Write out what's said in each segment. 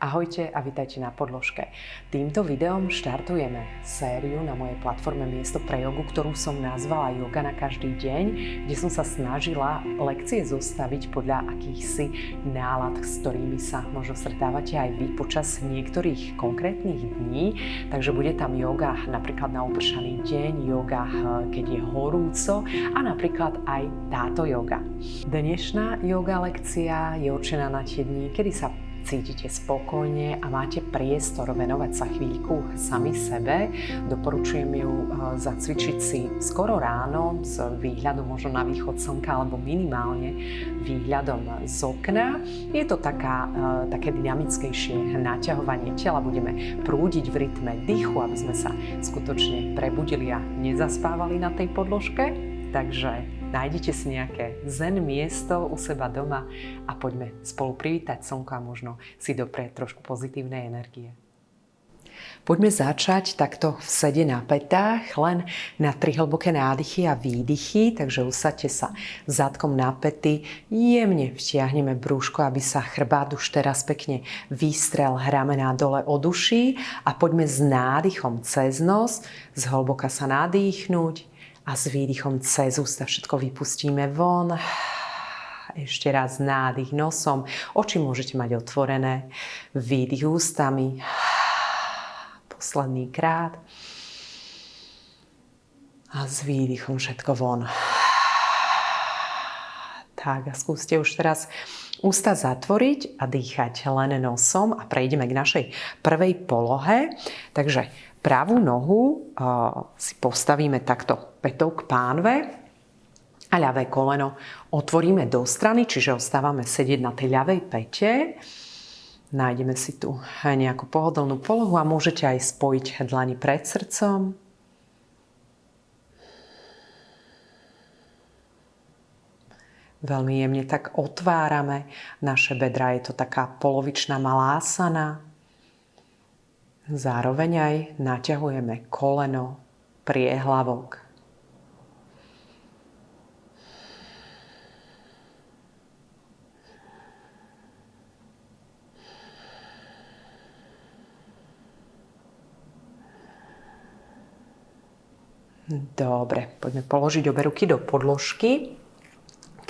Ahojte a vítajte na podložke. Týmto videom štartujeme sériu na mojej platforme Miesto pre jogu, ktorú som nazvala Yoga na každý deň, kde som sa snažila lekcie zostaviť podľa akýchsi nálad, s ktorými sa možno stretávate aj vy počas niektorých konkrétnych dní. Takže bude tam yoga napríklad na upršaný deň, yoga keď je horúco a napríklad aj táto yoga. Dnešná yoga lekcia je určená na tie dni, kedy sa cítite spokojne a máte priestor venovať sa chvíľku sami sebe. Doporučujem ju e, zacvičiť si skoro ráno s výhľadom možno na východ slnka alebo minimálne výhľadom z okna. Je to taká, e, také dynamickejšie naťahovanie tela. Budeme prúdiť v rytme dýchu, aby sme sa skutočne prebudili a nezaspávali na tej podložke. Takže nájdete si nejaké zen miesto u seba doma a poďme spolu privítať slnko a možno si doprieť trošku pozitívnej energie. Poďme začať takto v sede na petách, len na tri hlboké nádychy a výdychy, takže usadte sa zadkom na pety, jemne vtiahneme brúško, aby sa chrbát už teraz pekne vystrel ramená dole od uší a poďme s nádychom cez nos, zhlboka sa nadýchnuť a s výdychom cez ústa všetko vypustíme von. Ešte raz nádych nosom. Oči môžete mať otvorené. Výdych ústami. Posledný krát. A s výdychom všetko von. Tak a skúste už teraz ústa zatvoriť a dýchať len nosom a prejdeme k našej prvej polohe. Takže Pravú nohu si postavíme takto petou k pánve a ľavé koleno otvoríme do strany, čiže ostávame sedieť na tej ľavej pete. Nájdeme si tu nejakú pohodlnú polohu a môžete aj spojiť dlani pred srdcom. Veľmi jemne tak otvárame naše bedra. Je to taká polovičná malásana. Zároveň aj naťahujeme koleno, priehlavok. Dobre, poďme položiť obe ruky do podložky.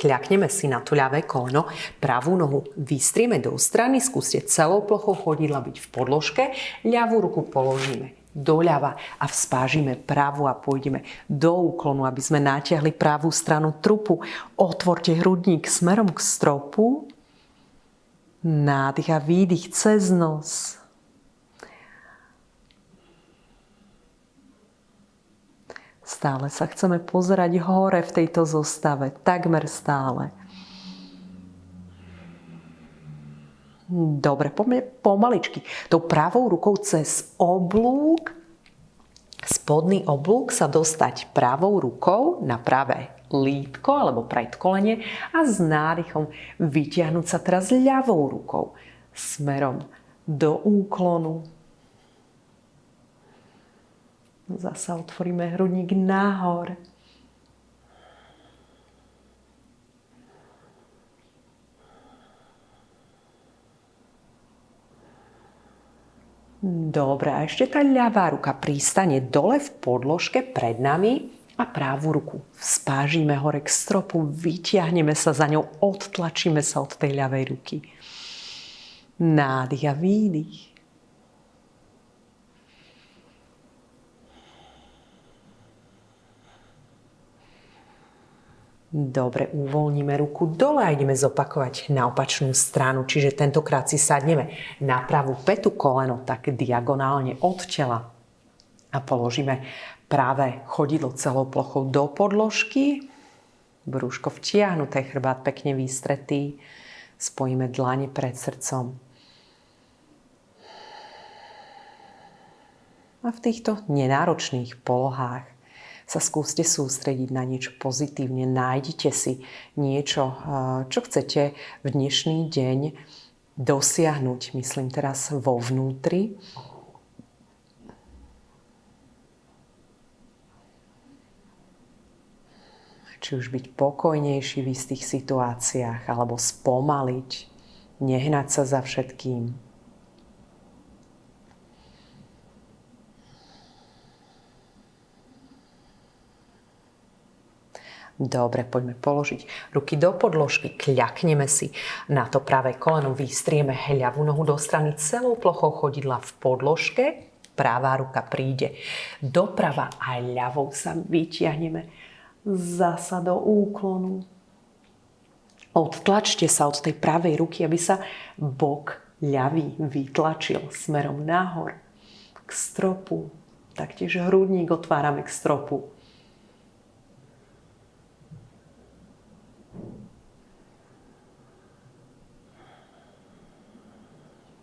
Kľakneme si na to ľavé koleno, pravú nohu vystrieme do strany, skúste celou plochou chodidla byť v podložke, ľavú ruku položíme doľava a vspážime právu a pôjdeme do úklonu, aby sme natiahli pravú stranu trupu. Otvorte hrudník smerom k stropu. Nádych a výdych cez nos. Stále sa chceme pozerať hore v tejto zostave, takmer stále. Dobre, pomaličky. Tou pravou rukou cez oblúk, spodný oblúk sa dostať pravou rukou na pravé lítko alebo predkolenie a s nádychom vytiahnuť sa teraz ľavou rukou smerom do úklonu Zasa otvoríme hrudník nahor. Dobre, a ešte tá ľavá ruka pristane dole v podložke pred nami a pravú ruku spážime hore k stropu, vyťahneme sa za ňou, odtlačíme sa od tej ľavej ruky. Nádych a výdych. Dobre, uvoľníme ruku dole a ideme zopakovať na opačnú stranu. Čiže tentokrát si sadneme na pravú petu koleno tak diagonálne od tela a položíme práve chodidlo celou plochou do podložky. Brúško vtiahnuté, chrbát pekne vystretý. Spojíme dlane pred srdcom. A v týchto nenáročných polohách sa skúste sústrediť na niečo pozitívne. Nájdite si niečo, čo chcete v dnešný deň dosiahnuť, myslím teraz vo vnútri. Či už byť pokojnejší v istých situáciách, alebo spomaliť, nehnať sa za všetkým. Dobre, poďme položiť ruky do podložky, kľakneme si na to pravé koleno, vystrieme hľavú nohu do strany celou plochou chodidla v podložke, pravá ruka príde doprava a ľavou sa vytiahneme zasa do úklonu. Odtlačte sa od tej pravej ruky, aby sa bok ľavý vytlačil smerom nahor k stropu. Taktiež hrudník otvárame k stropu.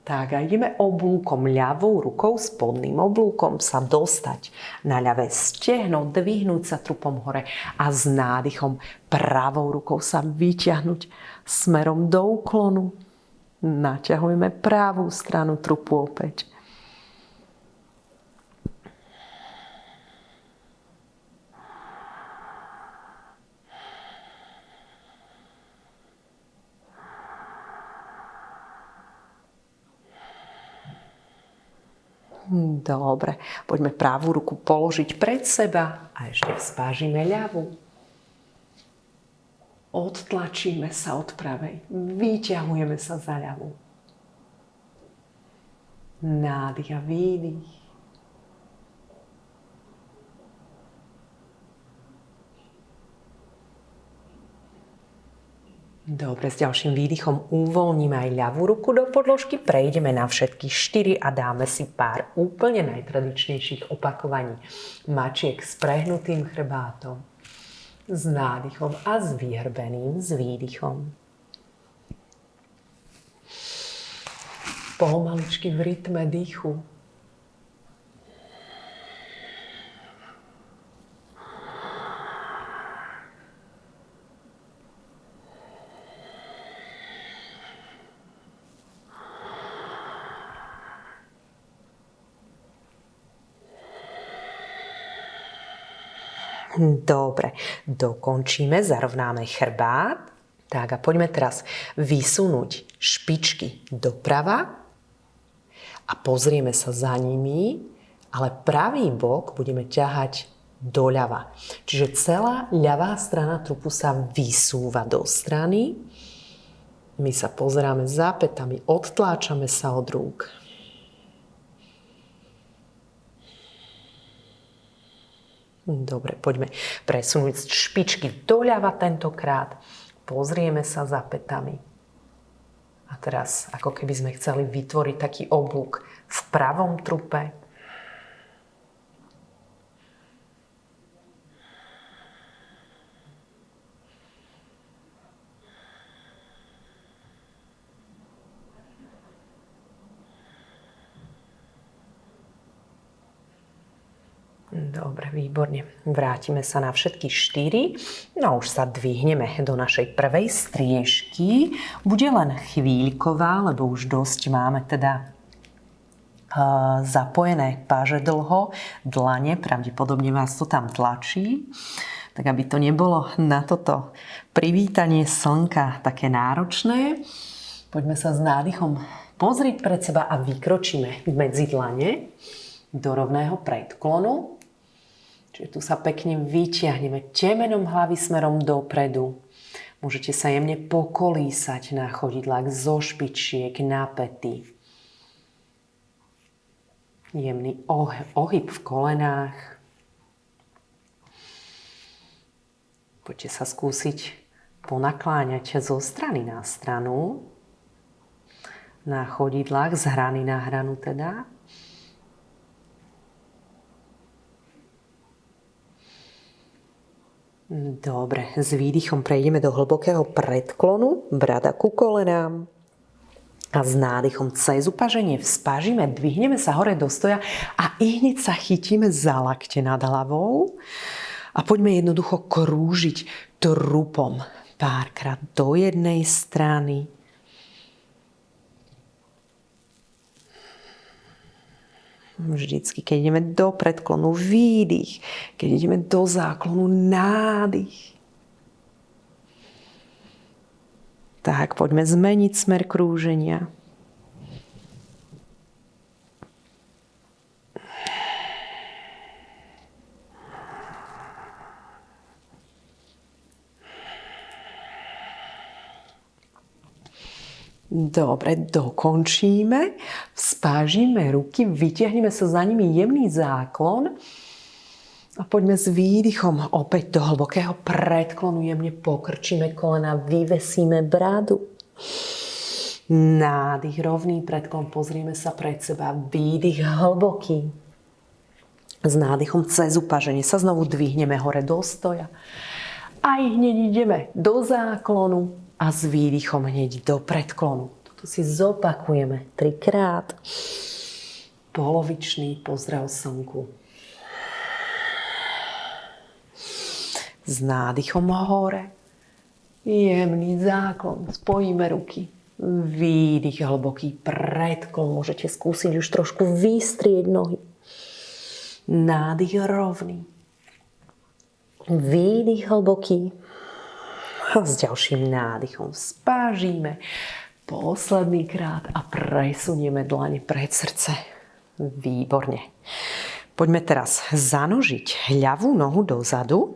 Tak a ideme oblúkom, ľavou rukou, spodným oblúkom sa dostať na ľavé stehno, dvihnúť sa trupom hore a s nádychom pravou rukou sa vyťahnuť smerom do úklonu. Naťahujeme pravú stranu trupu opäť. Dobre, poďme pravú ruku položiť pred seba a ešte spážime ľavú. Odtlačíme sa od pravej, vyťahujeme sa za ľavú. Nádych a výdych. Dobre, s ďalším výdychom uvoľníme aj ľavú ruku do podložky, prejdeme na všetky štyri a dáme si pár úplne najtradičnejších opakovaní. Mačiek s prehnutým chrbátom, s nádychom a s vyhrbeným, s výdychom. Pomaličky v rytme dýchu Dobre, dokončíme, zarovnáme chrbát. Tak a poďme teraz vysunúť špičky doprava a pozrieme sa za nimi, ale pravý bok budeme ťahať doľava. Čiže celá ľavá strana trupu sa vysúva do strany. My sa pozeráme za petami, odtláčame sa od rúk. Dobre, poďme presunúť špičky doľava tentokrát. Pozrieme sa za petami. A teraz, ako keby sme chceli vytvoriť taký oblúk v pravom trupe, Dobre, výborne. Vrátime sa na všetky štyri. No už sa dvihneme do našej prvej striežky. Bude len chvíľková, lebo už dosť máme teda uh, zapojené páže dlho, dlane, pravdepodobne vás to tam tlačí. Tak aby to nebolo na toto privítanie slnka také náročné, poďme sa s nádychom pozrieť pred seba a vykročíme medzi dlane do rovného predklonu. Čiže tu sa pekne vyťahneme temenom hlavy smerom dopredu. Môžete sa jemne pokolísať na chodidlách zo špičiek na pety. Jemný ohyb v kolenách. Poďte sa skúsiť ponakláňať zo strany na stranu. Na chodidlách, z hrany na hranu teda. Dobre, s výdychom prejdeme do hlbokého predklonu, brada ku kolenám. A s nádychom cez upaženie vzpažíme, dvihneme sa hore do stoja a i hneď sa chytíme za lakte nad hlavou. A poďme jednoducho krúžiť trupom párkrát do jednej strany, Vždycky, keď ideme do predklonu, výdych. Keď ideme do záklonu, nádych. Tak, poďme zmeniť smer krúženia. Dobre, dokončíme. Spážime ruky, vytiahneme sa za nimi jemný záklon. A poďme s výdychom opäť do hlbokého predklonu. Jemne pokrčíme kolena, vyvesíme bradu. Nádych, rovný predklon, pozrieme sa pred seba. Výdych hlboký. S nádychom cez upaženie sa znovu dvihneme hore do stoja. Aj hneď ideme do záklonu a s výdychom hneď do predklonu. Toto si zopakujeme trikrát. Polovičný pozdrav slnku. S nádychom hore. Jemný záklon. Spojíme ruky. Výdych hlboký predklon. Môžete skúsiť už trošku vystrieť nohy. Nádych rovný. Výdych hlboký. S ďalším nádychom spážime posledný krát a presunieme dlane pred srdce. Výborne. Poďme teraz zanožiť ľavú nohu dozadu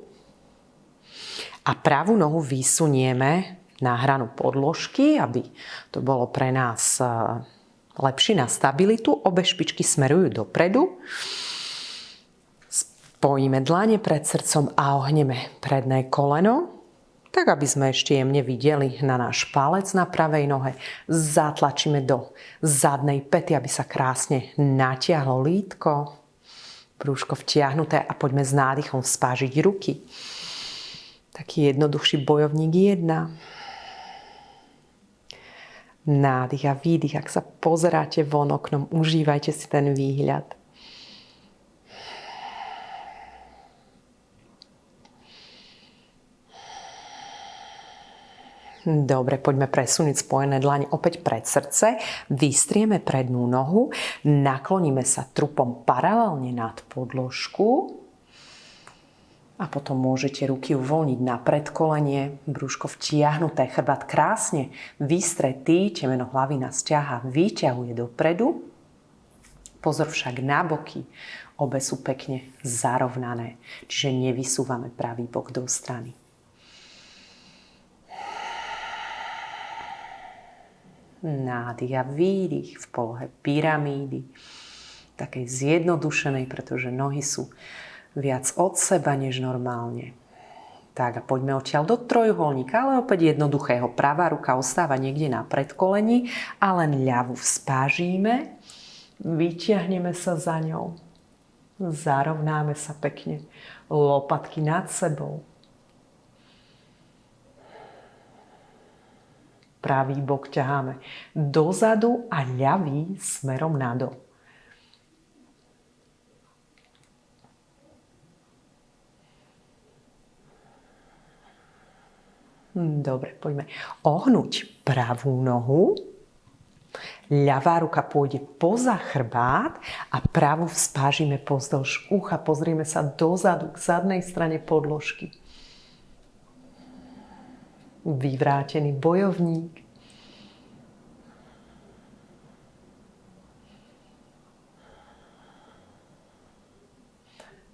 a pravú nohu vysunieme na hranu podložky, aby to bolo pre nás e, lepšie na stabilitu. Obe špičky smerujú dopredu. Spojíme dlane pred srdcom a ohneme predné koleno tak aby sme ešte jemne videli na náš palec na pravej nohe. Zatlačíme do zadnej pety, aby sa krásne natiahlo lítko, brúško vtiahnuté a poďme s nádychom spážiť ruky. Taký jednoduchší bojovník jedna. Nádych a výdych. Ak sa pozeráte von oknom, užívajte si ten výhľad. Dobre, poďme presunúť spojené dlane opäť pred srdce. Vystrieme prednú nohu, nakloníme sa trupom paralelne nad podložku a potom môžete ruky uvoľniť na predkolenie, brúško vtiahnuté, chrbát krásne vystretý, temeno hlavy nás ťaha, vyťahuje dopredu. Pozor však na boky, obe sú pekne zarovnané, čiže nevysúvame pravý bok do strany. Nádych. A výdych v polohe pyramídy, takej zjednodušenej, pretože nohy sú viac od seba než normálne. Tak a poďme odtiaľ do trojuholníka, ale opäť jednoduchého. Pravá ruka ostáva niekde na predkolení a len ľavú spážíme, vyťahneme sa za ňou, zarovnáme sa pekne, lopatky nad sebou, Pravý bok ťaháme dozadu a ľavý smerom nadol. Dobre, poďme ohnúť pravú nohu. Ľavá ruka pôjde poza chrbát a pravú spážime pozdĺž ucha. Pozrieme sa dozadu k zadnej strane podložky vyvrátený bojovník.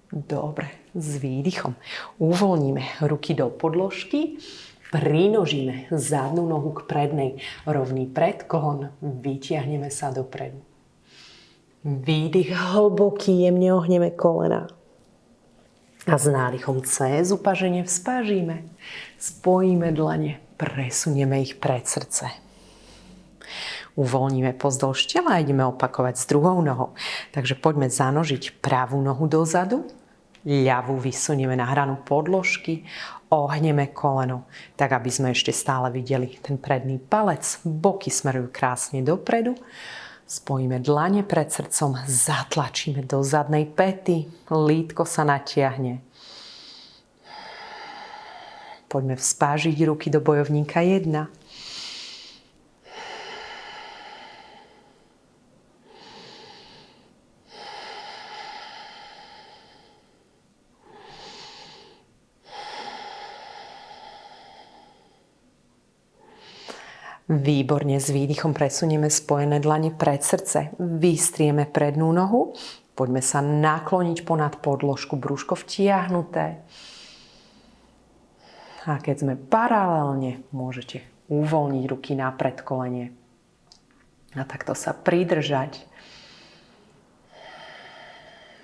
Dobre, s výdychom. Uvoľníme ruky do podložky, prinožíme zadnú nohu k prednej, rovný predklon, vytiahneme sa dopredu. Výdych hlboký, jemne ohneme kolena. A s nádychom cez upaženie vzpážíme. Spojíme dlane, presunieme ich pred srdce. Uvoľníme pozdĺž tela a ideme opakovať s druhou nohou. Takže poďme zanožiť pravú nohu dozadu, ľavú vysunieme na hranu podložky, ohneme koleno, tak aby sme ešte stále videli ten predný palec. Boky smerujú krásne dopredu. Spojíme dlane pred srdcom, zatlačíme do zadnej pety, lítko sa natiahne. Poďme vspážiť ruky do bojovníka 1. Výborne s výdychom presunieme spojené dlane pred srdce. Vystrieme prednú nohu. Poďme sa nakloniť ponad podložku, brúško vtiahnuté. A keď sme paralelne, môžete uvoľniť ruky na predkolenie. A takto sa pridržať.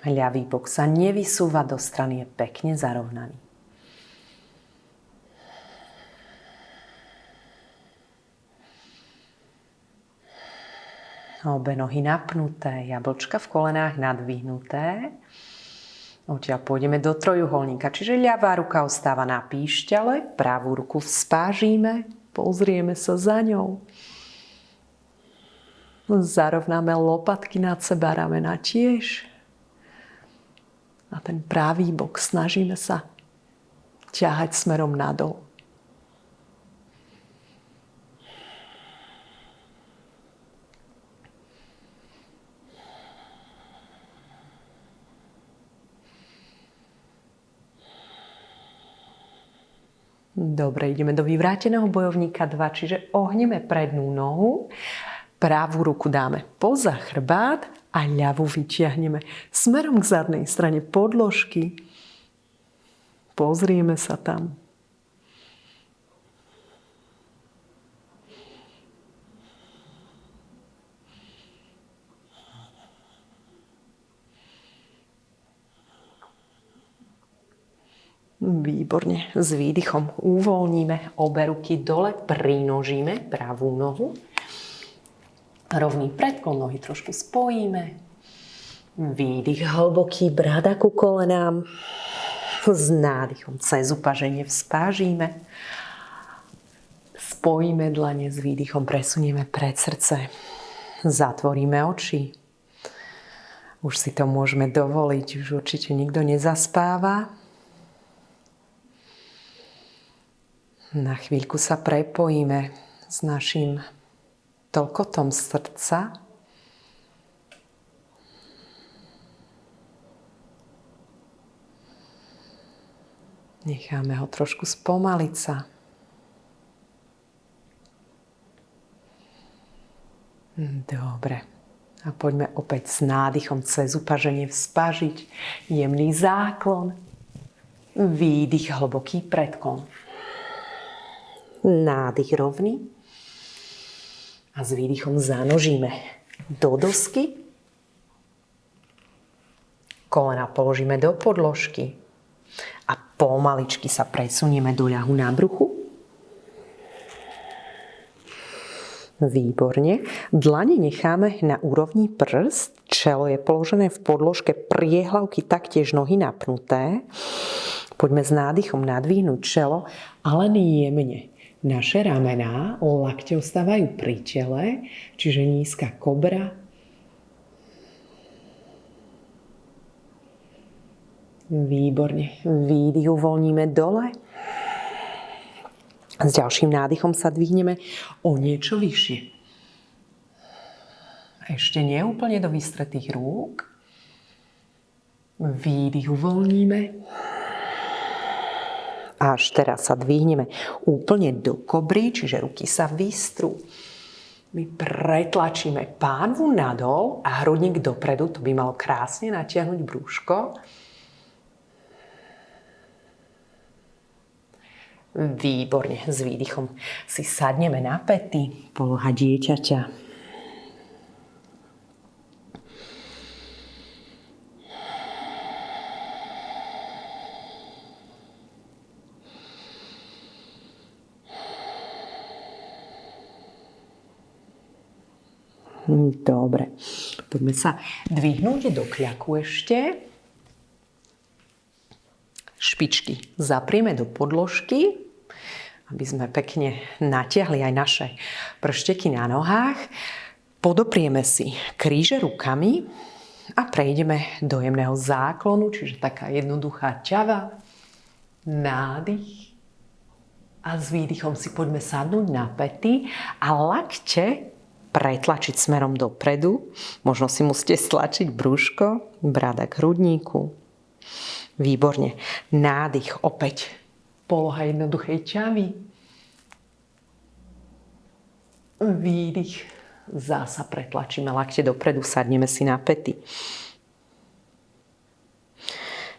Ľavý bok sa nevysúva do strany, je pekne zarovnaný. Obe nohy napnuté, jablčka v kolenách nadvihnuté. Odtiaľ pôjdeme do trojuholníka, čiže ľavá ruka ostáva na píšťale, pravú ruku vzpážíme, pozrieme sa za ňou. Zarovnáme lopatky nad seba, ramena tiež. A ten pravý bok snažíme sa ťahať smerom nadol. Dobre, ideme do vyvráteného bojovníka 2, čiže ohneme prednú nohu, pravú ruku dáme poza chrbát a ľavú vytiahneme smerom k zadnej strane podložky. Pozrieme sa tam. Výborne. S výdychom uvoľníme obe ruky dole, prinožíme pravú nohu. Rovný predklon nohy trošku spojíme. Výdych hlboký, brada ku kolenám. S nádychom cez upaženie vzpážíme. Spojíme dlane s výdychom, presunieme pred srdce. Zatvoríme oči. Už si to môžeme dovoliť, už určite nikto nezaspáva. Na chvíľku sa prepojíme s našim toľkotom srdca. Necháme ho trošku spomaliť sa. Dobre. A poďme opäť s nádychom cez upaženie vzpažiť. Jemný záklon. Výdych, hlboký predklon nádych rovný a s výdychom zanožíme do dosky. Kolena položíme do podložky a pomaličky sa presunieme do ľahu na bruchu. Výborne. Dlane necháme na úrovni prst, čelo je položené v podložke, priehlavky taktiež nohy napnuté. Poďme s nádychom nadvihnúť čelo, ale jemne naše ramená, lakte ostávajú pri tele, čiže nízka kobra. Výborne. Výdych uvoľníme dole. S ďalším nádychom sa dvihneme o niečo vyššie. Ešte nie úplne do vystretých rúk. Výdych uvoľníme. Až teraz sa dvihneme úplne do kobry, čiže ruky sa vystrú. My pretlačíme pánvu nadol a hrudník dopredu, to by malo krásne natiahnuť brúško. Výborne, s výdychom si sadneme na pety, poloha dieťaťa. Dobre. Poďme sa dvihnúť do kľaku ešte. Špičky zaprieme do podložky, aby sme pekne natiahli aj naše pršteky na nohách. Podoprieme si kríže rukami a prejdeme do jemného záklonu, čiže taká jednoduchá ťava, nádych a s výdychom si poďme sadnúť na pety a lakte pretlačiť smerom dopredu. Možno si musíte stlačiť brúško, brada k hrudníku. Výborne. Nádych opäť. Poloha jednoduchej ťavy. Výdych. Zasa pretlačíme lakte dopredu, sadneme si na pety.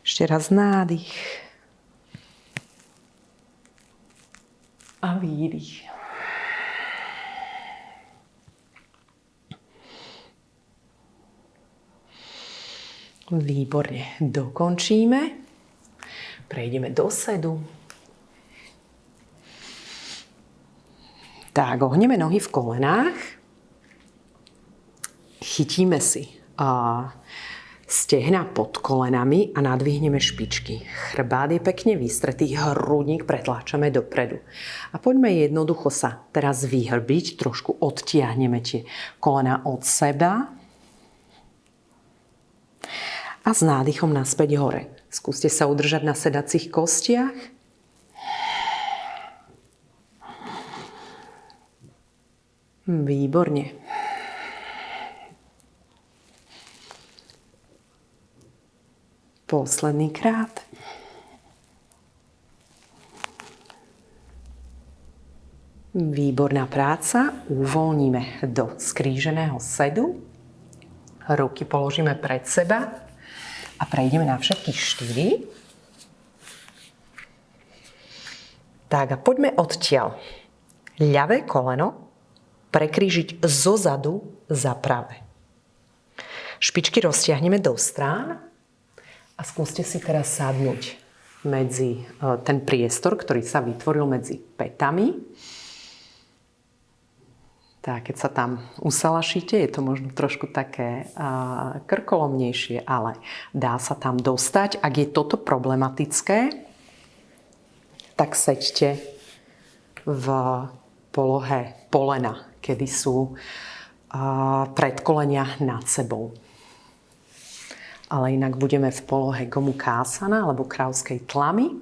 Ešte raz nádych. A výdych. Výborne. Dokončíme. Prejdeme do sedu. Tak, ohneme nohy v kolenách. Chytíme si a stehna pod kolenami a nadvihneme špičky. Chrbát je pekne vystretý, hrudník pretláčame dopredu. A poďme jednoducho sa teraz vyhrbiť, trošku odtiahneme tie kolena od seba a s nádychom naspäť hore. Skúste sa udržať na sedacích kostiach. Výborne. Posledný krát. Výborná práca. Uvoľníme do skríženého sedu. Ruky položíme pred seba a prejdeme na všetky štyri. Tak a poďme odtiaľ. Ľavé koleno prekrížiť zo zadu za pravé. Špičky roztiahneme do strán a skúste si teraz sadnúť medzi e, ten priestor, ktorý sa vytvoril medzi petami. Tak, keď sa tam usalašíte, je to možno trošku také uh, krkolomnejšie, ale dá sa tam dostať. Ak je toto problematické, tak seďte v polohe polena, kedy sú uh, predkolenia nad sebou ale inak budeme v polohe gomu kásana alebo kráľskej tlamy.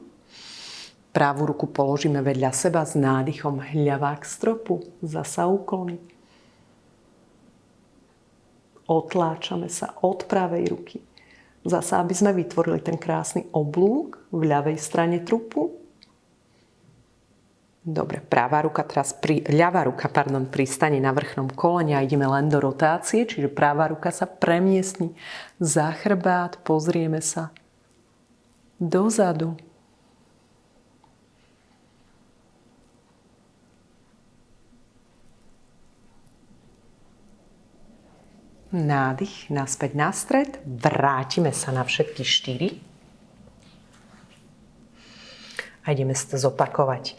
Pravú ruku položíme vedľa seba s nádychom hľavá k stropu, zasa úklony. Otláčame sa od pravej ruky. Zasa, aby sme vytvorili ten krásny oblúk v ľavej strane trupu Dobre, pravá ruka teraz, pri, ľavá ruka, pardon, pristane na vrchnom kolene a ideme len do rotácie, čiže pravá ruka sa premiestni za chrbát, pozrieme sa dozadu. Nádych, naspäť na stred, vrátime sa na všetky štyri a ideme si to zopakovať.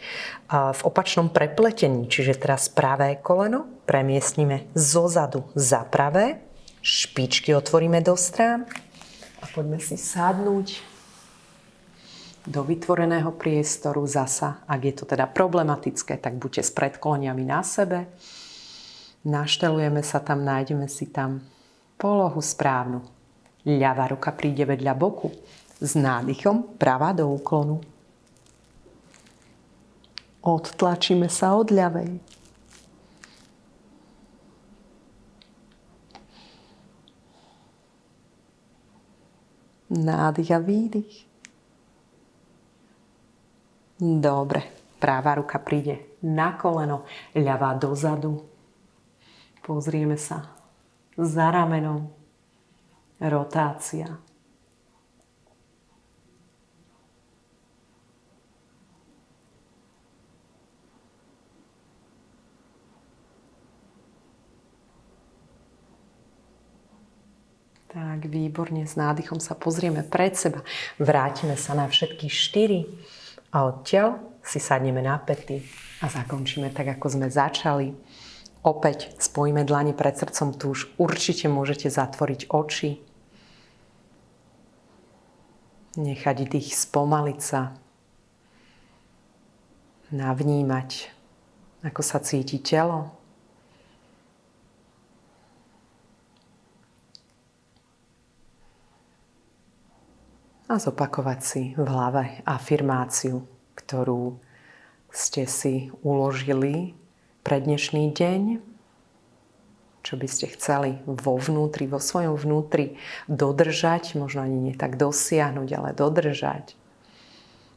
V opačnom prepletení, čiže teraz pravé koleno, premiestnime zo zadu za pravé, špičky otvoríme do strán a poďme si sadnúť do vytvoreného priestoru zasa. Ak je to teda problematické, tak buďte s predkoleniami na sebe. Naštelujeme sa tam, nájdeme si tam polohu správnu. Ľavá ruka príde vedľa boku. S nádychom pravá do úklonu. Odtlačíme sa od ľavej. Nádych a výdych. Dobre. Práva ruka príde na koleno, ľavá dozadu. Pozrieme sa za ramenom. Rotácia. Tak, výborne, s nádychom sa pozrieme pred seba. Vrátime sa na všetky štyri a odtiaľ si sadneme na pety a zakončíme tak, ako sme začali. Opäť spojíme dlani pred srdcom, tu už určite môžete zatvoriť oči. Nechať dých spomaliť sa. Navnímať, ako sa cíti telo. a zopakovať si v hlave afirmáciu, ktorú ste si uložili pre dnešný deň, čo by ste chceli vo vnútri, vo svojom vnútri dodržať, možno ani nie tak dosiahnuť, ale dodržať.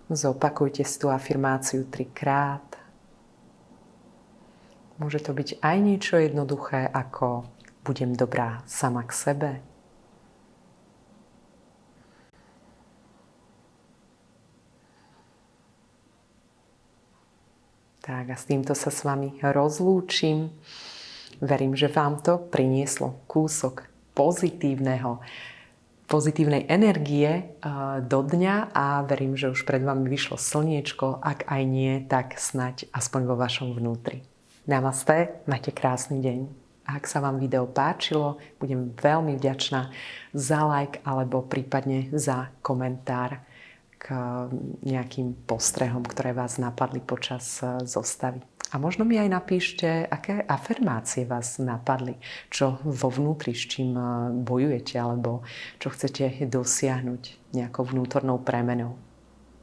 Zopakujte si tú afirmáciu trikrát. Môže to byť aj niečo jednoduché, ako budem dobrá sama k sebe, Tak a s týmto sa s vami rozlúčim. Verím, že vám to prinieslo kúsok pozitívneho pozitívnej energie do dňa a verím, že už pred vami vyšlo slniečko. Ak aj nie, tak snať aspoň vo vašom vnútri. Namaste, majte krásny deň. Ak sa vám video páčilo, budem veľmi vďačná za like alebo prípadne za komentár k nejakým postrehom, ktoré vás napadli počas zostavy. A možno mi aj napíšte, aké afirmácie vás napadli, čo vo vnútri, s čím eh, bojujete, alebo čo chcete dosiahnuť nejakou vnútornou premenou.